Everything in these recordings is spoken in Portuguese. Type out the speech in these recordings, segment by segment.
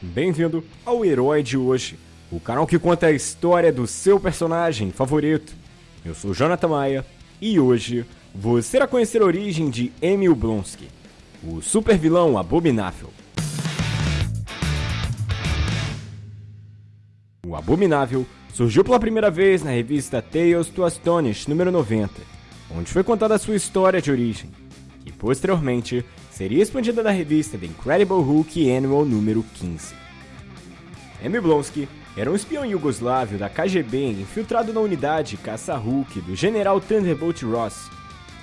Bem-vindo ao Herói de Hoje, o canal que conta a história do seu personagem favorito. Eu sou Jonathan Maia e hoje você irá conhecer a origem de Emil Blonsky, o super vilão abominável. O Abominável surgiu pela primeira vez na revista Tales to Astonish número 90, onde foi contada a sua história de origem, que posteriormente seria expandida na revista The Incredible Hulk Annual número 15. Emil Blonsky era um espião iugoslávio da KGB infiltrado na unidade caça-Hulk do general Thunderbolt Ross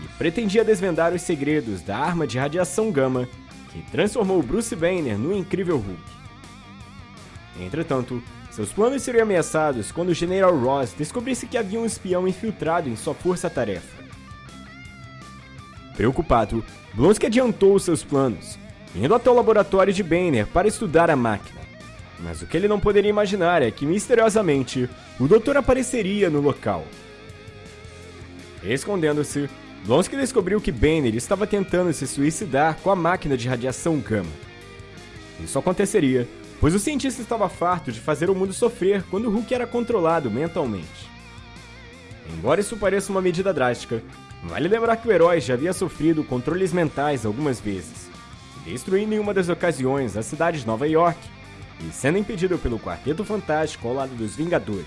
e pretendia desvendar os segredos da arma de radiação gama que transformou Bruce Banner no incrível Hulk. Entretanto, seus planos seriam ameaçados quando o General Ross descobrisse que havia um espião infiltrado em sua força-tarefa. Preocupado, Blonsky adiantou seus planos, indo até o laboratório de Banner para estudar a máquina. Mas o que ele não poderia imaginar é que, misteriosamente, o doutor apareceria no local. Escondendo-se, Blonsky descobriu que Banner estava tentando se suicidar com a máquina de radiação gama. Isso aconteceria pois o cientista estava farto de fazer o mundo sofrer quando Hulk era controlado mentalmente. Embora isso pareça uma medida drástica, vale lembrar que o herói já havia sofrido controles mentais algumas vezes, destruindo em uma das ocasiões a cidade de Nova York e sendo impedido pelo Quarteto Fantástico ao lado dos Vingadores.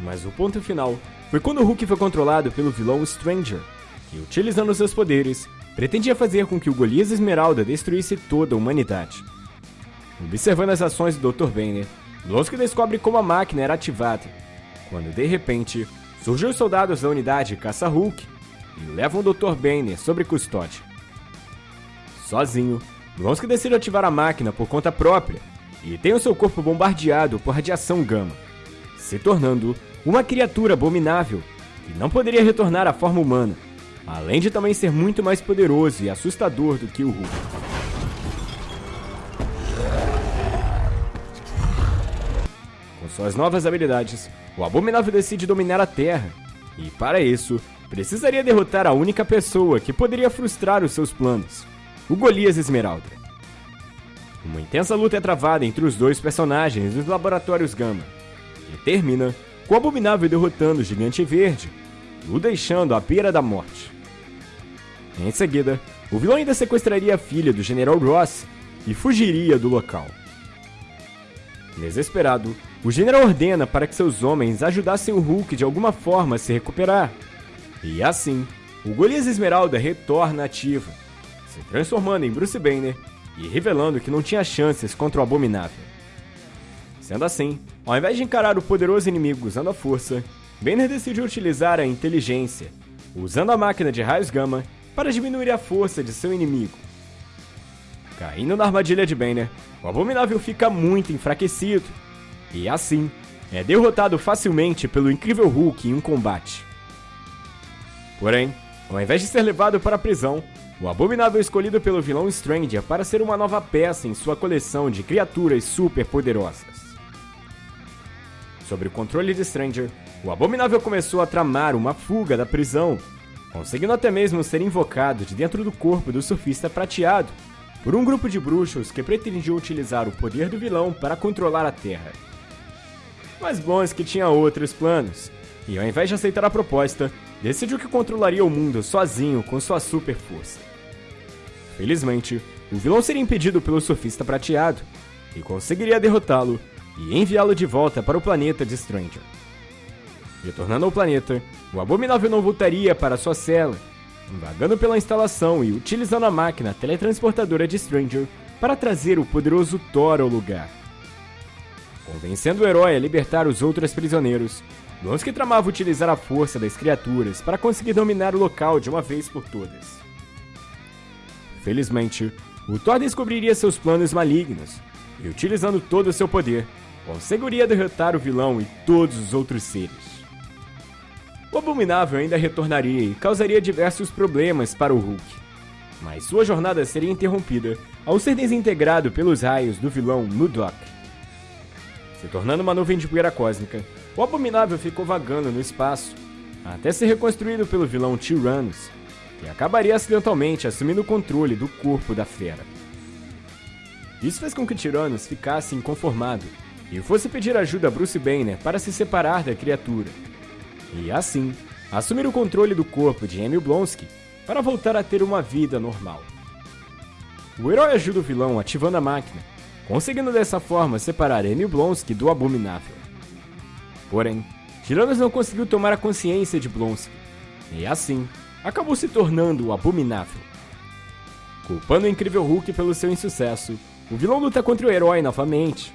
Mas o ponto final foi quando Hulk foi controlado pelo vilão Stranger, que, utilizando seus poderes, pretendia fazer com que o Golias Esmeralda destruísse toda a humanidade. Observando as ações do Dr. Banner, Blonsky descobre como a máquina era ativada, quando de repente surgem os soldados da unidade Caça-Hulk e levam o Dr. Banner sobre custódia. Sozinho, Blonsky decide ativar a máquina por conta própria e tem o seu corpo bombardeado por radiação gama, se tornando uma criatura abominável que não poderia retornar à forma humana, além de também ser muito mais poderoso e assustador do que o Hulk. Suas novas habilidades, o Abominável decide dominar a Terra, e para isso, precisaria derrotar a única pessoa que poderia frustrar os seus planos, o Golias Esmeralda. Uma intensa luta é travada entre os dois personagens nos laboratórios Gama, e termina com o Abominável derrotando o Gigante Verde, o deixando à beira da morte. Em seguida, o vilão ainda sequestraria a filha do General Ross e fugiria do local. Desesperado, o general ordena para que seus homens ajudassem o Hulk de alguma forma a se recuperar. E assim, o Golias Esmeralda retorna ativa, se transformando em Bruce Banner e revelando que não tinha chances contra o Abominável. Sendo assim, ao invés de encarar o poderoso inimigo usando a força, Banner decidiu utilizar a inteligência, usando a máquina de raios gama para diminuir a força de seu inimigo. Caindo na armadilha de Banner, o Abominável fica muito enfraquecido e assim é derrotado facilmente pelo incrível Hulk em um combate. Porém, ao invés de ser levado para a prisão, o Abominável é escolhido pelo vilão Stranger para ser uma nova peça em sua coleção de criaturas super poderosas. Sob o controle de Stranger, o Abominável começou a tramar uma fuga da prisão, conseguindo até mesmo ser invocado de dentro do corpo do surfista prateado por um grupo de bruxos que pretendiam utilizar o poder do vilão para controlar a Terra. Mas Blonsky tinha outros planos, e ao invés de aceitar a proposta, decidiu que controlaria o mundo sozinho com sua super força. Felizmente, o vilão seria impedido pelo surfista prateado, e conseguiria derrotá-lo e enviá-lo de volta para o planeta de Stranger. Retornando ao planeta, o Abominável não voltaria para sua cela, vagando pela instalação e utilizando a máquina teletransportadora de Stranger para trazer o poderoso Thor ao lugar. Convencendo o herói a libertar os outros prisioneiros, Blonsky tramava utilizar a força das criaturas para conseguir dominar o local de uma vez por todas. Felizmente, o Thor descobriria seus planos malignos e, utilizando todo o seu poder, conseguiria derrotar o vilão e todos os outros seres. Abominável ainda retornaria e causaria diversos problemas para o Hulk. Mas sua jornada seria interrompida ao ser desintegrado pelos raios do vilão Mudok. Se tornando uma nuvem de poeira cósmica, o Abominável ficou vagando no espaço, até ser reconstruído pelo vilão Tyrannus, que acabaria acidentalmente assumindo o controle do corpo da fera. Isso fez com que Tiranos ficasse inconformado e fosse pedir ajuda a Bruce Banner para se separar da criatura. E assim, assumir o controle do corpo de Emil Blonsky para voltar a ter uma vida normal. O herói ajuda o vilão ativando a máquina, conseguindo dessa forma separar Emil Blonsky do Abominável. Porém, Tiranos não conseguiu tomar a consciência de Blonsky, e assim, acabou se tornando o Abominável. Culpando o incrível Hulk pelo seu insucesso, o vilão luta contra o herói novamente,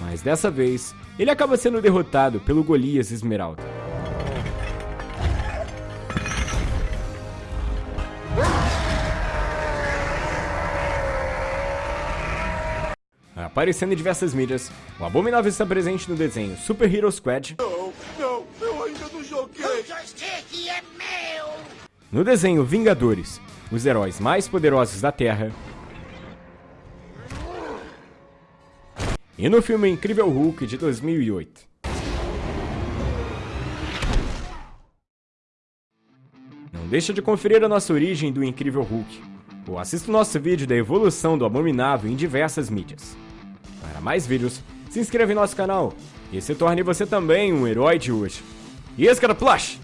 mas dessa vez ele acaba sendo derrotado pelo Golias Esmeralda. Aparecendo em diversas mídias, o Abominável está presente no desenho Super Hero Squad. Não, não, eu ainda não joguei. O joystick é meu! No desenho Vingadores, os heróis mais poderosos da Terra. E no filme Incrível Hulk de 2008. Não deixa de conferir a nossa origem do Incrível Hulk, ou assista o nosso vídeo da evolução do Abominável em diversas mídias. Para mais vídeos, se inscreva em nosso canal e se torne você também um herói de hoje. E esse cara Plush!